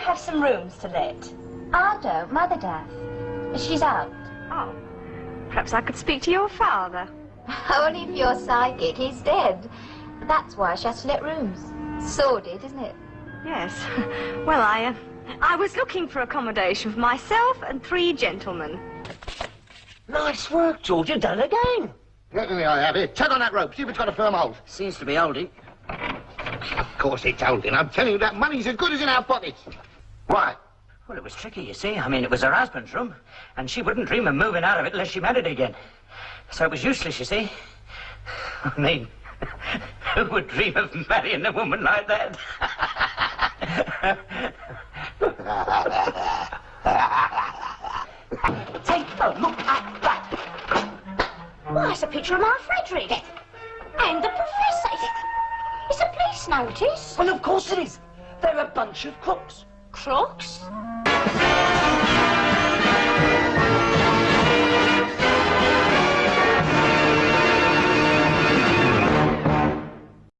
have some rooms to let? I don't. Mother does. She's out. Oh, perhaps I could speak to your father. Only if you're psychic. He's dead. That's why she has to let rooms. Sordid, isn't it? Yes. Well, I, uh, I was looking for accommodation for myself and three gentlemen. Nice work, George. You've done it again. Let me I have it. Tug on that rope. See if it's got a firm hold. Seems to be holding. Of course it's holding. I'm telling you that money's as good as in our pockets. Why? Well, it was tricky, you see. I mean, it was her husband's room, and she wouldn't dream of moving out of it unless she married again. So it was useless, you see. I mean, who would dream of marrying a woman like that? Take a look at that. Why, it's a picture of my Frederick. Notice. well, of course it is. They're a bunch of crooks. Crooks?